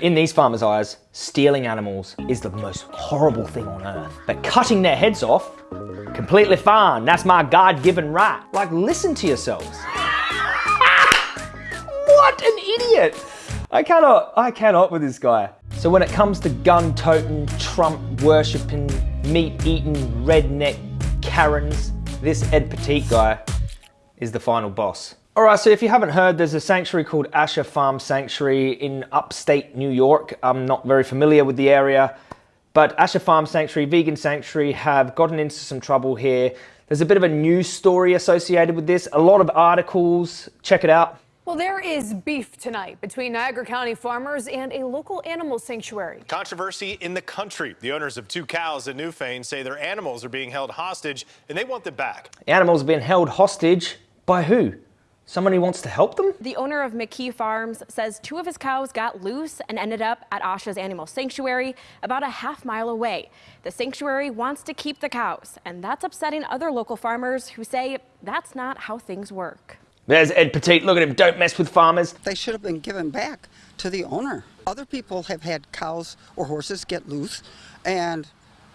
In these farmers' eyes, stealing animals is the most horrible thing on earth. But cutting their heads off, completely fine. That's my God-given right. Like, listen to yourselves. what an idiot! I cannot, I cannot with this guy. So when it comes to gun-toting, Trump-worshipping, meat-eating, redneck Karens, this Ed Petit guy is the final boss. All right, so if you haven't heard, there's a sanctuary called Asha Farm Sanctuary in upstate New York. I'm not very familiar with the area, but Asha Farm Sanctuary, Vegan Sanctuary have gotten into some trouble here. There's a bit of a news story associated with this, a lot of articles. Check it out. Well, there is beef tonight between Niagara County farmers and a local animal sanctuary. Controversy in the country. The owners of two cows in Newfane say their animals are being held hostage and they want them back. Animals being held hostage by who? Somebody wants to help them? The owner of McKee Farms says two of his cows got loose and ended up at Asha's Animal Sanctuary about a half mile away. The sanctuary wants to keep the cows, and that's upsetting other local farmers who say that's not how things work. There's Ed Petit. Look at him. Don't mess with farmers. They should have been given back to the owner. Other people have had cows or horses get loose, and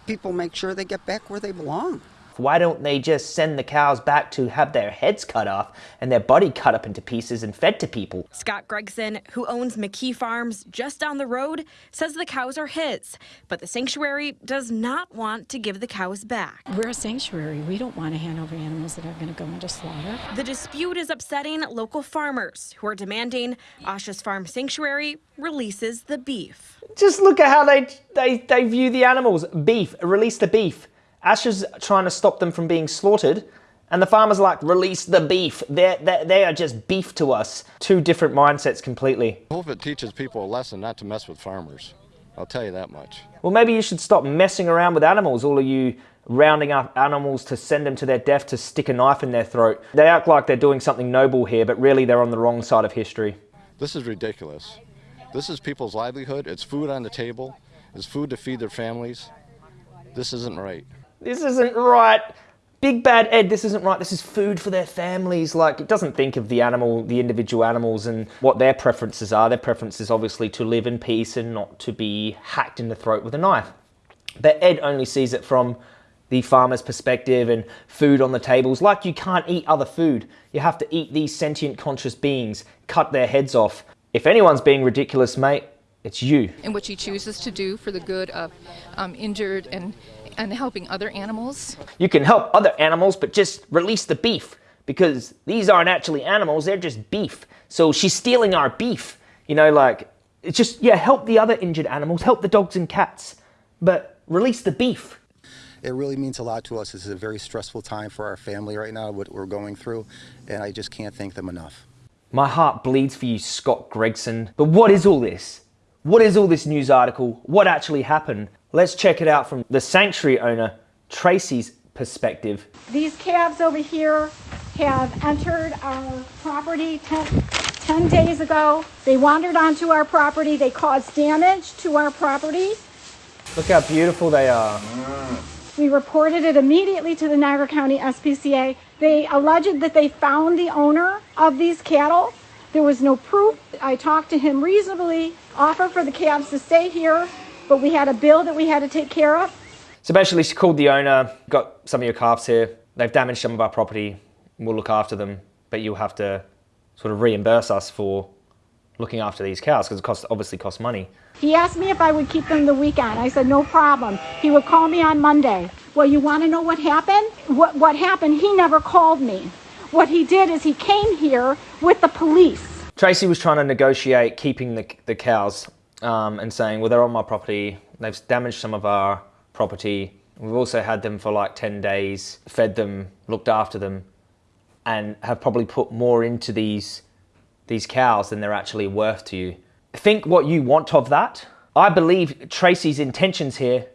people make sure they get back where they belong. Why don't they just send the cows back to have their heads cut off and their body cut up into pieces and fed to people? Scott Gregson, who owns McKee Farms just down the road, says the cows are his, but the sanctuary does not want to give the cows back. We're a sanctuary. We don't want to hand over animals that are going to go into slaughter. The dispute is upsetting local farmers who are demanding Asha's Farm Sanctuary releases the beef. Just look at how they, they, they view the animals. Beef, release the beef. Asha's trying to stop them from being slaughtered, and the farmer's like, release the beef. They're, they're, they are just beef to us. Two different mindsets completely. I hope it teaches people a lesson not to mess with farmers. I'll tell you that much. Well, maybe you should stop messing around with animals, all of you rounding up animals to send them to their death to stick a knife in their throat. They act like they're doing something noble here, but really they're on the wrong side of history. This is ridiculous. This is people's livelihood. It's food on the table. It's food to feed their families. This isn't right. This isn't right. Big bad Ed, this isn't right. This is food for their families. Like, it doesn't think of the animal, the individual animals and what their preferences are. Their preference is obviously to live in peace and not to be hacked in the throat with a knife. But Ed only sees it from the farmer's perspective and food on the tables. Like you can't eat other food. You have to eat these sentient conscious beings, cut their heads off. If anyone's being ridiculous, mate, it's you. And what he chooses to do for the good of um, injured and and helping other animals. You can help other animals, but just release the beef because these aren't actually animals, they're just beef. So she's stealing our beef. You know, like, it's just, yeah, help the other injured animals, help the dogs and cats, but release the beef. It really means a lot to us. This is a very stressful time for our family right now, what we're going through, and I just can't thank them enough. My heart bleeds for you, Scott Gregson. But what is all this? What is all this news article? What actually happened? Let's check it out from the sanctuary owner, Tracy's perspective. These calves over here have entered our property 10, 10 days ago. They wandered onto our property. They caused damage to our property. Look how beautiful they are. We reported it immediately to the Niagara County SPCA. They alleged that they found the owner of these cattle. There was no proof. I talked to him reasonably, offered for the calves to stay here but we had a bill that we had to take care of. So basically she called the owner, got some of your calves here, they've damaged some of our property, we'll look after them, but you'll have to sort of reimburse us for looking after these cows because it costs, obviously costs money. He asked me if I would keep them the weekend. I said, no problem. He would call me on Monday. Well, you want to know what happened? What, what happened, he never called me. What he did is he came here with the police. Tracy was trying to negotiate keeping the, the cows um, and saying, well, they're on my property, they've damaged some of our property. We've also had them for like 10 days, fed them, looked after them, and have probably put more into these, these cows than they're actually worth to you. Think what you want of that. I believe Tracy's intentions here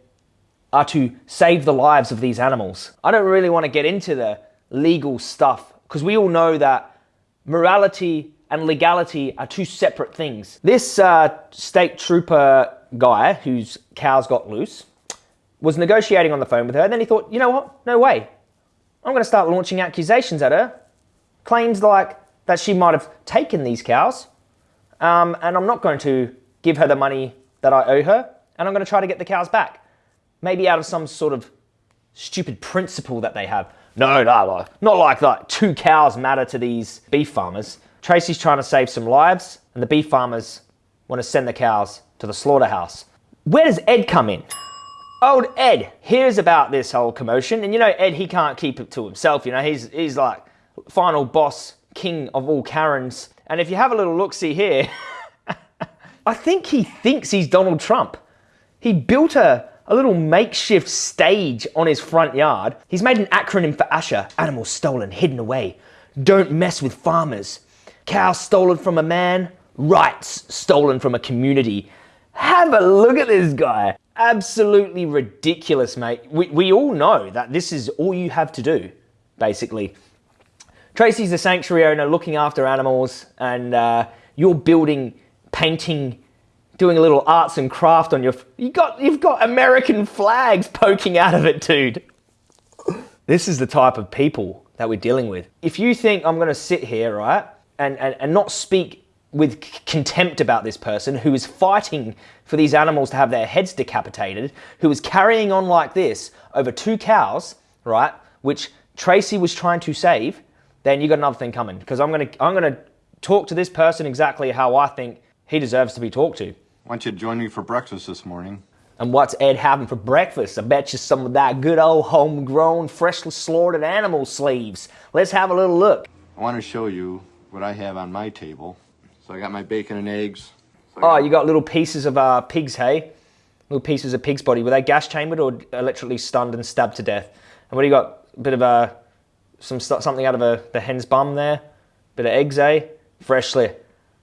are to save the lives of these animals. I don't really want to get into the legal stuff because we all know that morality and legality are two separate things. This uh, state trooper guy whose cows got loose was negotiating on the phone with her and then he thought, you know what, no way. I'm going to start launching accusations at her. Claims like that she might have taken these cows um, and I'm not going to give her the money that I owe her, and I'm going to try to get the cows back. Maybe out of some sort of stupid principle that they have. No, no, not like that. Two cows matter to these beef farmers. Tracy's trying to save some lives, and the beef farmers want to send the cows to the slaughterhouse. Where does Ed come in? Old Ed hears about this whole commotion, and you know, Ed, he can't keep it to himself. You know, he's, he's like final boss, king of all Karens. And if you have a little look see here, I think he thinks he's Donald Trump. He built a, a little makeshift stage on his front yard. He's made an acronym for ASHA animals stolen, hidden away. Don't mess with farmers. Cows stolen from a man, rights stolen from a community. Have a look at this guy. Absolutely ridiculous, mate. We, we all know that this is all you have to do, basically. Tracy's the sanctuary owner looking after animals, and uh, you're building, painting, doing a little arts and craft on your. You got, you've got American flags poking out of it, dude. This is the type of people that we're dealing with. If you think I'm going to sit here, right, and, and, and not speak with contempt about this person who is fighting for these animals to have their heads decapitated, who is carrying on like this over two cows, right, which Tracy was trying to save, then you got another thing coming. Because I'm gonna I'm gonna talk to this person exactly how I think he deserves to be talked to. Why don't you join me for breakfast this morning? And what's Ed having for breakfast? I bet you some of that good old homegrown, freshly slaughtered animal sleeves. Let's have a little look. I want to show you what I have on my table. So I got my bacon and eggs. So oh, you got little pieces of uh, pig's hay? Little pieces of pig's body. Were they gas chambered or electrically stunned and stabbed to death? And what do you got? A bit of a some something out of a, the hen's bum there. Bit of eggs, eh? Freshly,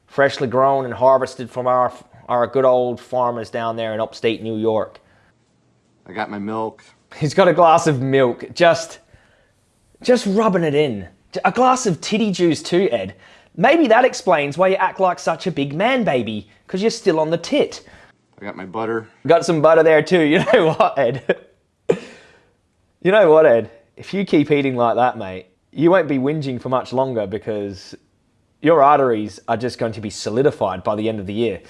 freshly grown and harvested from our our good old farmers down there in upstate New York. I got my milk. He's got a glass of milk, just, just rubbing it in. A glass of titty juice too, Ed. Maybe that explains why you act like such a big man baby, because you're still on the tit. I got my butter. Got some butter there too. You know what, Ed? you know what, Ed? if you keep eating like that, mate, you won't be whinging for much longer because your arteries are just going to be solidified by the end of the year.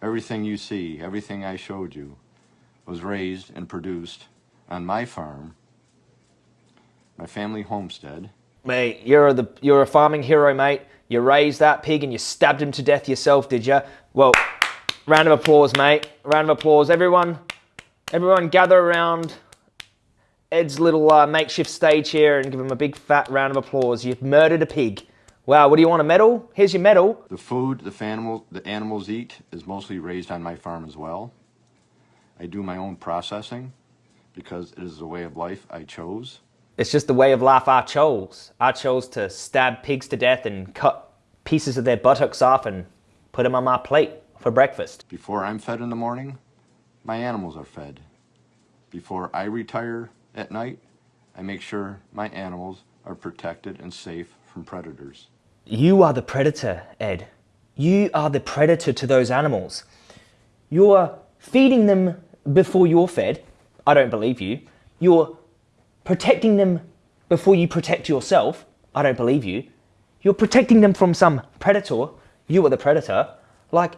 Everything you see, everything I showed you, was raised and produced on my farm, my family homestead. Mate, you're the you're a farming hero, mate. You raised that pig and you stabbed him to death yourself, did you? Well, round of applause, mate. Round of applause, everyone. Everyone, gather around Ed's little uh, makeshift stage here and give him a big fat round of applause. You've murdered a pig. Wow, what do you want, a medal? Here's your medal. The food the, animal, the animals eat is mostly raised on my farm as well. I do my own processing because it is a way of life I chose. It's just the way of life I chose. I chose to stab pigs to death and cut pieces of their buttocks off and put them on my plate for breakfast. Before I'm fed in the morning, my animals are fed. Before I retire at night, I make sure my animals are protected and safe from predators. You are the predator, Ed. You are the predator to those animals. You're feeding them before you're fed. I don't believe you. You're protecting them before you protect yourself. I don't believe you. You're protecting them from some predator. You are the predator. Like,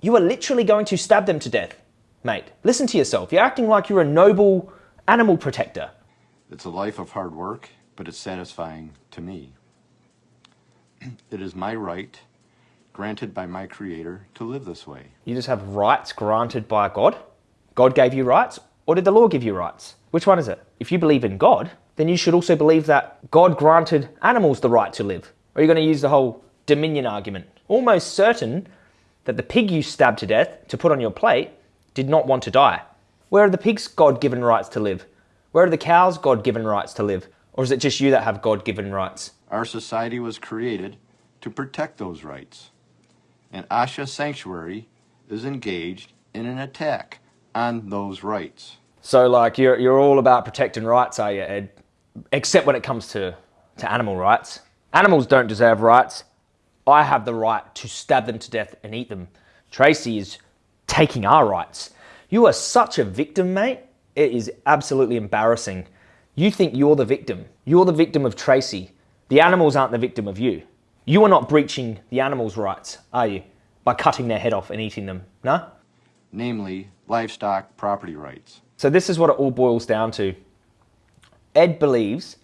you are literally going to stab them to death, mate. Listen to yourself. You're acting like you're a noble animal protector. It's a life of hard work, but it's satisfying to me. it is my right, granted by my Creator, to live this way. You just have rights granted by God? God gave you rights? Or did the law give you rights? Which one is it? If you believe in God, then you should also believe that God granted animals the right to live. Or are you going to use the whole dominion argument? Almost certain that the pig you stabbed to death to put on your plate did not want to die. Where are the pigs' God given rights to live? Where are the cows' God given rights to live? Or is it just you that have God given rights? Our society was created to protect those rights. And Asha Sanctuary is engaged in an attack on those rights. So, like, you're, you're all about protecting rights, are you, Ed? Except when it comes to, to animal rights. Animals don't deserve rights. I have the right to stab them to death and eat them. Tracy is taking our rights. You are such a victim, mate. It is absolutely embarrassing. You think you're the victim. You're the victim of Tracy. The animals aren't the victim of you. You are not breaching the animals' rights, are you? by cutting their head off and eating them, no? Namely, livestock property rights. So this is what it all boils down to. Ed believes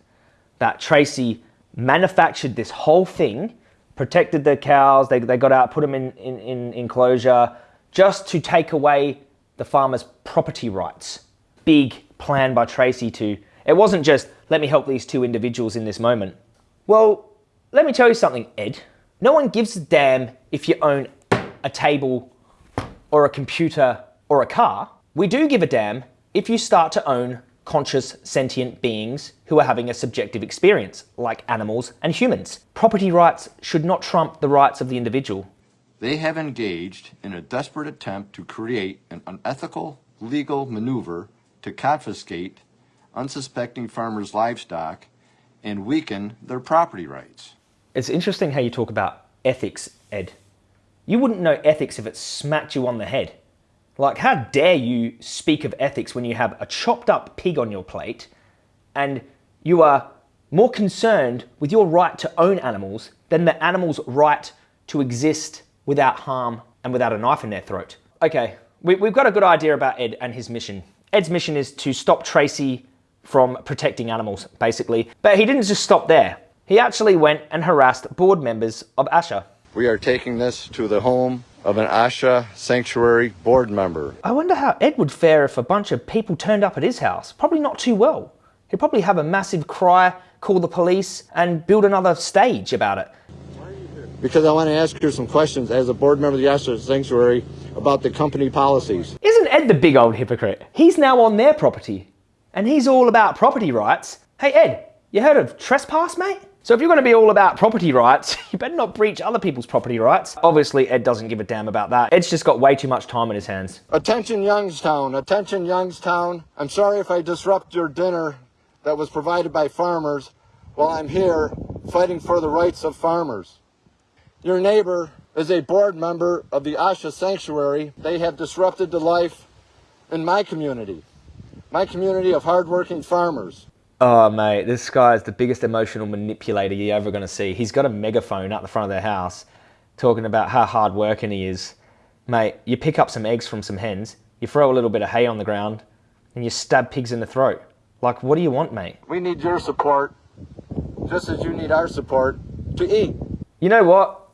that Tracy manufactured this whole thing, protected the cows, they, they got out, put them in, in, in enclosure, just to take away the farmer's property rights. Big plan by Tracy to, it wasn't just, let me help these two individuals in this moment. Well, let me tell you something, Ed. No one gives a damn if you own a table or a computer or a car. We do give a damn if you start to own conscious sentient beings who are having a subjective experience, like animals and humans. Property rights should not trump the rights of the individual. They have engaged in a desperate attempt to create an unethical legal maneuver to confiscate unsuspecting farmers' livestock and weaken their property rights. It's interesting how you talk about ethics, Ed. You wouldn't know ethics if it smacked you on the head. Like, how dare you speak of ethics when you have a chopped up pig on your plate and you are more concerned with your right to own animals than the animal's right to exist without harm and without a knife in their throat? Okay, we, have got a good idea about Ed and his mission. Ed's mission is to stop Tracy from protecting animals, basically. But he didn't just stop there. He actually went and harassed board members of ASHA. We are taking this to the home of an ASHA sanctuary board member. I wonder how Ed would fare if a bunch of people turned up at his house. Probably not too well. He'd probably have a massive cry, call the police, and build another stage about it. Why are you here? Because I want to ask you some questions as a board member of the ASHA sanctuary about the company policies. Isn't Ed the big old hypocrite? He's now on their property, and he's all about property rights. Hey Ed, you heard of trespass, mate? So if you're going to be all about property rights, you better not breach other people's property rights. Obviously, Ed doesn't give a damn about that. Ed's just got way too much time in his hands. Attention Youngstown, attention Youngstown. I'm sorry if I disrupt your dinner that was provided by farmers while I'm here fighting for the rights of farmers. Your neighbor is a board member of the Asha Sanctuary. They have disrupted the life in my community, my community of hardworking farmers. Oh, mate, this guy is the biggest emotional manipulator you're ever going to see. He's got a megaphone out the front of their house talking about how hard working he is. Mate, you pick up some eggs from some hens, you throw a little bit of hay on the ground, and you stab pigs in the throat. Like, what do you want, mate? We need your support, just as you need our support to eat. You know what?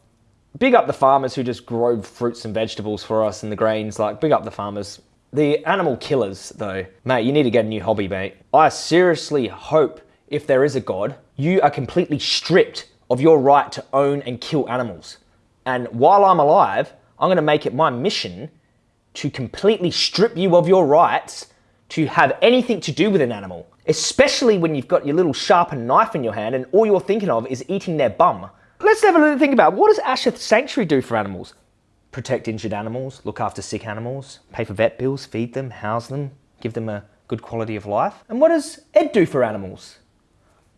Big up the farmers who just grow fruits and vegetables for us and the grains. Like, big up the farmers. The animal killers, though, mate, you need to get a new hobby, mate. I seriously hope, if there is a God, you are completely stripped of your right to own and kill animals. And while I'm alive, I'm going to make it my mission to completely strip you of your rights to have anything to do with an animal, especially when you've got your little sharpened knife in your hand and all you're thinking of is eating their bum. Let's have a little think about what does Asha Sanctuary do for animals? Protect injured animals, look after sick animals, pay for vet bills, feed them, house them, give them a good quality of life. And what does Ed do for animals?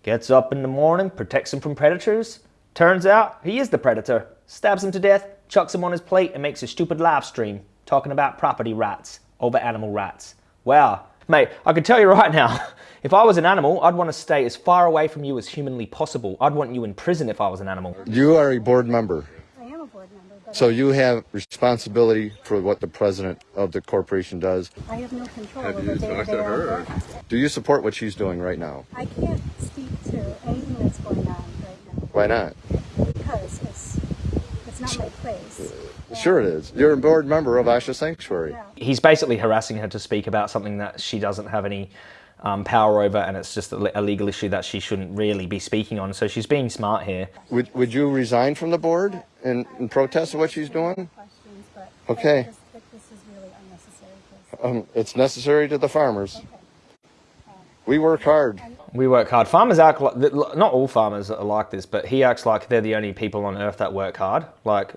Gets up in the morning, protects them from predators. Turns out he is the predator, stabs them to death, chucks them on his plate, and makes a stupid live stream talking about property rights over animal rights. Wow. Mate, I can tell you right now, if I was an animal, I'd want to stay as far away from you as humanly possible. I'd want you in prison if I was an animal. You are a board member. So you have responsibility for what the president of the corporation does. I have no control have over day-to-day Do you support what she's doing right now? I can't speak to anything that's going on right now. Why not? Because it's, it's not my place. Uh, sure it is. You're a board member of Asha Sanctuary. Yeah. He's basically harassing her to speak about something that she doesn't have any um, power over, and it's just a, legal issue that she shouldn't really be speaking on. So she's being smart here. Would Would you resign from the board and, and protest what she's doing? Okay. Um, it's necessary to the farmers. We work hard. We work hard. Farmers act like, not all farmers are like this, but he acts like they're the only people on earth that work hard. Like,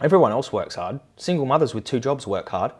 everyone else works hard. Single mothers with two jobs work hard.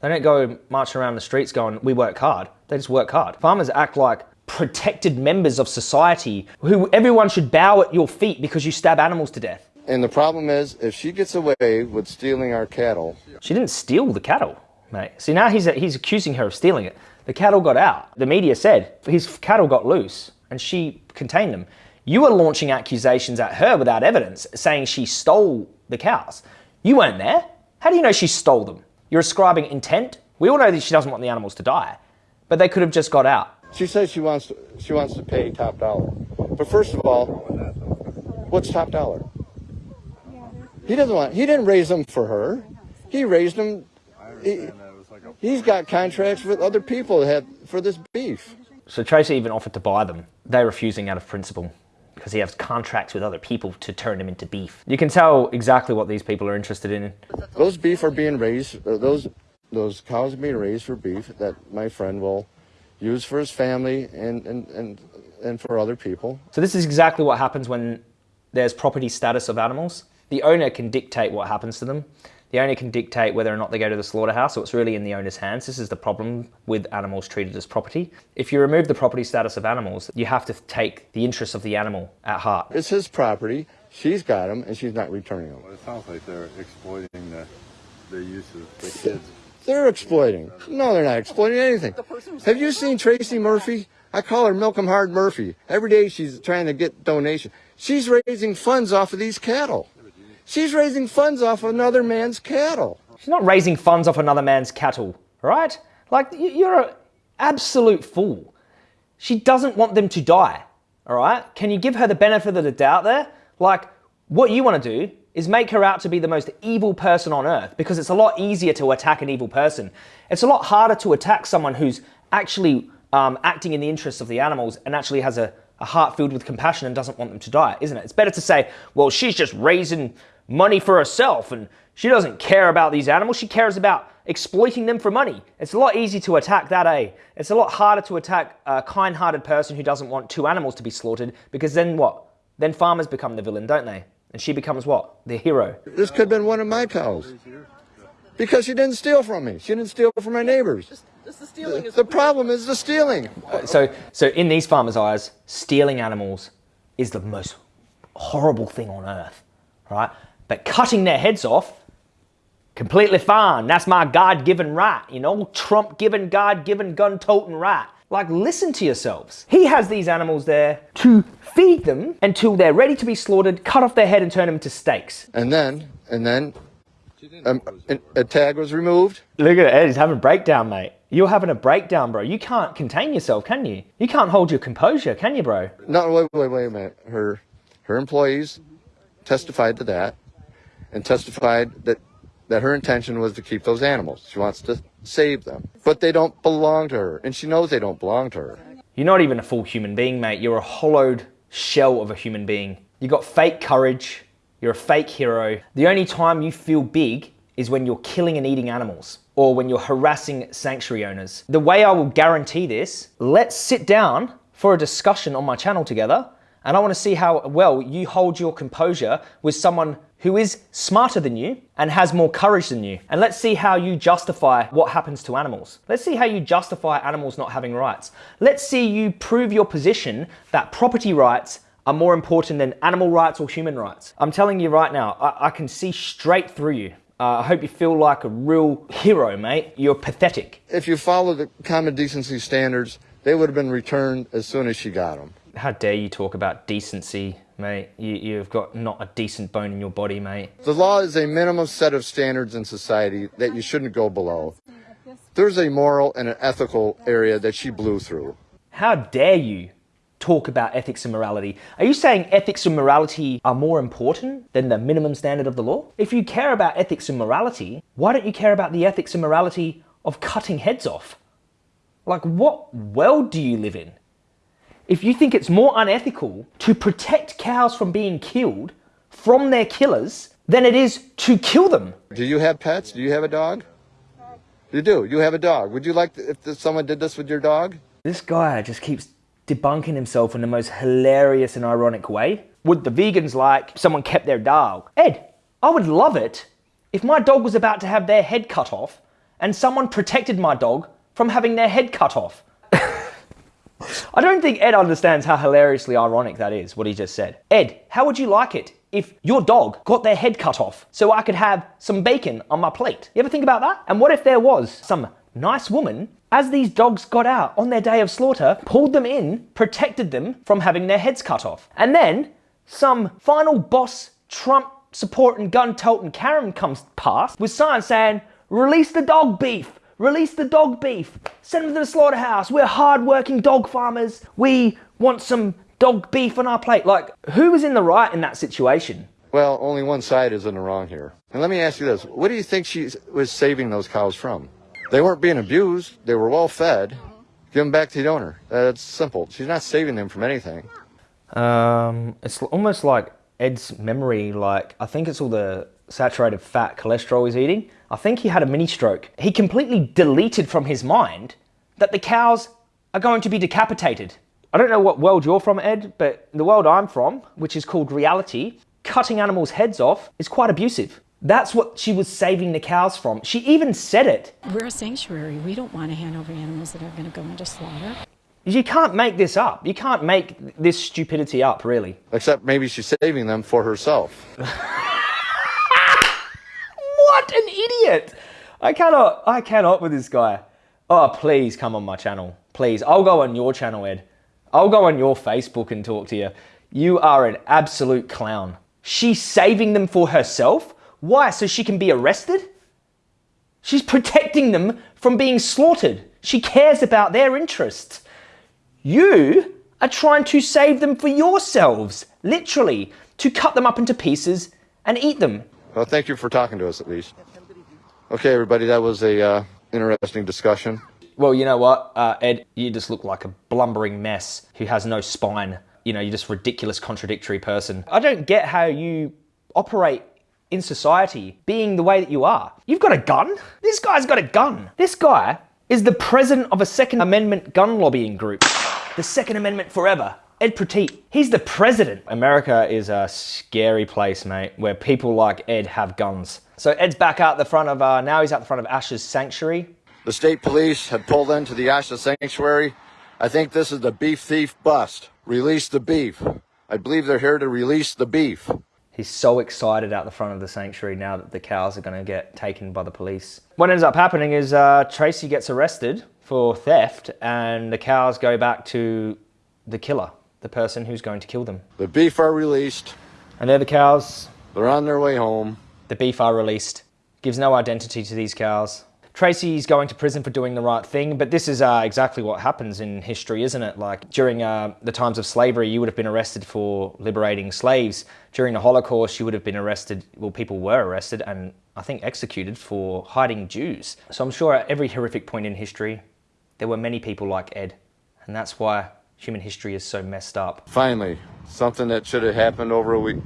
They don't go marching around the streets going, we work hard. They just work hard. Farmers act like protected members of society who everyone should bow at your feet because you stab animals to death. And the problem is, if she gets away with stealing our cattle. She didn't steal the cattle, mate. See, now he's, he's accusing her of stealing it. The cattle got out. The media said his cattle got loose and she contained them. You are launching accusations at her without evidence, saying she stole the cows. You weren't there. How do you know she stole them? You're ascribing intent? We all know that she doesn't want the animals to die, but they could have just got out. She says she wants to, she wants to pay top dollar. But first of all, what's top dollar? He doesn't want. He didn't raise them for her. He raised them. He, he's got contracts with other people that have, for this beef. So Tracy even offered to buy them. They're refusing out of principle because he has contracts with other people to turn them into beef. You can tell exactly what these people are interested in. Those beef are being raised. uh, Those those cows are being raised for beef that my friend will use for his family and and and, and for other people. So this is exactly what happens when there's property status of animals. The owner can dictate what happens to them. The owner can dictate whether or not they go to the slaughterhouse, so it's really in the owner's hands. This is the problem with animals treated as property. If you remove the property status of animals, you have to take the interests of the animal at heart. It's his property. She's got them, and she's not returning them. Well, it sounds like they're exploiting the, the use of the kids. They're exploiting. No, they're not exploiting anything. Have you seen Tracy Murphy? I call her Milk 'em Hard Murphy. Every day she's trying to get donation. She's raising funds off of these cattle. She's raising funds off another man's cattle. She's not raising funds off another man's cattle, right? Like, you're an absolute fool. She doesn't want them to die, all right? Can you give her the benefit of the doubt there? Like, what you want to do is make her out to be the most evil person on earth because it's a lot easier to attack an evil person. It's a lot harder to attack someone who's actually um, acting in the interests of the animals and actually has a, a heart filled with compassion and doesn't want them to die, isn't it? It's better to say, well, she's just raising money for herself and she doesn't care about these animals. She cares about exploiting them for money. It's a lot easier to attack that, eh? It's a lot harder to attack a kind hearted person who doesn't want two animals to be slaughtered because then what? Then farmers become the villain, don't they? And she becomes what? The hero. This could have been one of my cows. Because she didn't steal from me. She didn't steal from my neighbors. The, the problem is the stealing. So, so in these farmers' eyes, stealing animals is the most horrible thing on earth, right? But cutting their heads off, completely fine. That's my God-given right, you know, Trump-given, God-given, gun-toting right. Like, listen to yourselves. He has these animals there to feed them until they're ready to be slaughtered, cut off their head and turn them into steaks. And then, and then, um, a, tag was removed. Look at Ed, he's having a breakdown, mate. You're having a breakdown, bro. You can't contain yourself, can you? You can't hold your composure, can you, bro? No, wait, wait, wait a minute. Her, her employees testified to that, and testified that that her intention was to keep those animals. She wants to save them, but they don't belong to her, and she knows they don't belong to her. You're not even a full human being, mate. You're a hollowed shell of a human being. You got fake courage. You're a fake hero. The only time you feel big is when you're killing and eating animals or when you're harassing sanctuary owners. The way I will guarantee this, let's sit down for a discussion on my channel together and I want to see how well you hold your composure with someone who is smarter than you and has more courage than you. And let's see how you justify what happens to animals. Let's see how you justify animals not having rights. Let's see you prove your position that property rights are more important than animal rights or human rights. I'm telling you right now, I, I can see straight through you. Uh, I hope you feel like a real hero, mate. You're pathetic. If you follow the common decency standards, they would have been returned as soon as she got them. How dare you talk about decency, mate? You, you've got not a decent bone in your body, mate. The law is a minimum set of standards in society that you shouldn't go below. There's a moral and an ethical area that she blew through. How dare you talk about ethics and morality? Are you saying ethics and morality are more important than the minimum standard of the law? If you care about ethics and morality, why don't you care about the ethics and morality of cutting heads off? Like, what world do you live in? If you think it's more unethical to protect cows from being killed from their killers than it is to kill them. Do you have pets? Do you have a dog? You do. You have a dog. Would you like to, if someone did this with your dog? This guy just keeps debunking himself in the most hilarious and ironic way. Would the vegans like someone kept their dog? Ed, I would love it if my dog was about to have their head cut off and someone protected my dog from having their head cut off. I don't think Ed understands how hilariously ironic that is, what he just said. Ed, how would you like it if your dog got their head cut off so I could have some bacon on my plate? You ever think about that? And what if there was some nice woman, as these dogs got out on their day of slaughter, pulled them in, protected them from having their heads cut off? And then some final boss Trump supporting gun toting Karen comes past with signs saying, release the dog beef, release the dog beef, send them to the slaughterhouse. We're hard-working dog farmers. We want some dog beef on our plate. Like, who was in the right in that situation? Well, only one side is in the wrong here. And let me ask you this. What do you think she was saving those cows from? They weren't being abused. They were well fed. Give them back to the owner. That's simple. She's not saving them from anything. Um, it's almost like Ed's memory, like, I think it's all the saturated fat cholesterol he's eating. I think he had a mini stroke. He completely deleted from his mind that the cows are going to be decapitated. I don't know what world you're from, Ed, but the world I'm from, which is called reality, cutting animals' heads off is quite abusive. That's what she was saving the cows from. She even said it. We're a sanctuary. We don't want to hand over animals that are going to go into slaughter. You can't make this up. You can't make this stupidity up, really. Except maybe she's saving them for herself. what an idiot! I cannot, I cannot with this guy. Oh, please come on my channel. Please, I'll go on your channel, Ed. I'll go on your Facebook and talk to you. You are an absolute clown. She's saving them for herself? Why? So she can be arrested? She's protecting them from being slaughtered. She cares about their interests. You are trying to save them for yourselves, literally, to cut them up into pieces and eat them. Well, thank you for talking to us at least. Okay, everybody, that was a uh, interesting discussion. Well, you know what, uh, Ed, you just look like a blumbering mess who has no spine. You know, you're just ridiculous, contradictory person. I don't get how you operate in society being the way that you are. You've got a gun? This guy's got a gun. This guy is the president of a Second Amendment gun lobbying group. The Second Amendment forever. Ed Petit, he's the president. America is a scary place, mate, where people like Ed have guns. So Ed's back out the front of, uh, now he's out the front of Ash's Sanctuary. The state police have pulled into the Asha Sanctuary. I think this is the beef thief bust. Release the beef. I believe they're here to release the beef. He's so excited out the front of the sanctuary now that the cows are going to get taken by the police. What ends up happening is uh, Tracy gets arrested for theft and the cows go back to the killer, the person who's going to kill them. The beef are released. And they're the cows. They're on their way home. The beef are released. Gives no identity to these cows. Tracy's going to prison for doing the right thing, but this is uh, exactly what happens in history, isn't it? Like during uh, the times of slavery, you would have been arrested for liberating slaves. During the Holocaust, you would have been arrested, well, people were arrested and I think executed for hiding Jews. So I'm sure at every horrific point in history, there were many people like Ed, and that's why human history is so messed up. Finally, something that should have happened over a week,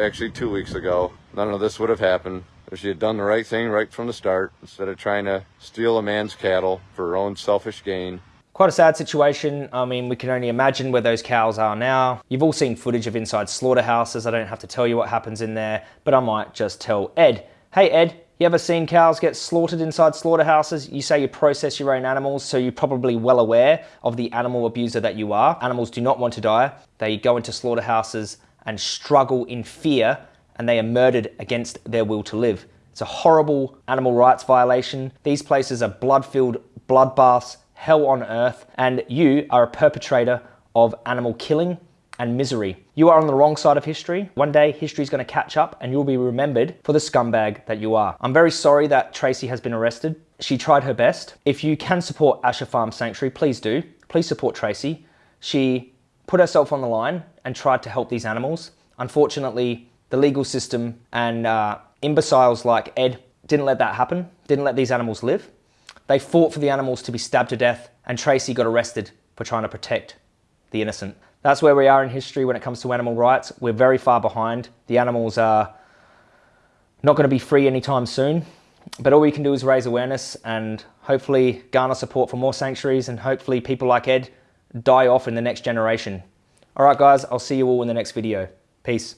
actually two weeks ago. None of this would have happened if she had done the right thing right from the start instead of trying to steal a man's cattle for her own selfish gain. Quite a sad situation. I mean, we can only imagine where those cows are now. You've all seen footage of inside slaughterhouses. I don't have to tell you what happens in there, but I might just tell Ed, hey Ed, you ever seen cows get slaughtered inside slaughterhouses? You say you process your own animals, so you're probably well aware of the animal abuser that you are. Animals do not want to die. They go into slaughterhouses and struggle in fear and they are murdered against their will to live. It's a horrible animal rights violation. These places are blood-filled bloodbaths, hell on earth, and you are a perpetrator of animal killing and misery. You are on the wrong side of history. One day, history is going to catch up and you'll be remembered for the scumbag that you are. I'm very sorry that Tracy has been arrested. She tried her best. If you can support Asha Farm Sanctuary, please do. Please support Tracy. She put herself on the line and tried to help these animals. Unfortunately, the legal system and uh, imbeciles like Ed didn't let that happen, didn't let these animals live. They fought for the animals to be stabbed to death and Tracy got arrested for trying to protect the innocent. That's where we are in history when it comes to animal rights. We're very far behind. The animals are not going to be free anytime soon. But all we can do is raise awareness and hopefully garner support for more sanctuaries and hopefully people like Ed die off in the next generation. All right, guys, I'll see you all in the next video. Peace.